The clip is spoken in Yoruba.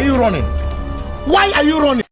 are you running? Why are you running?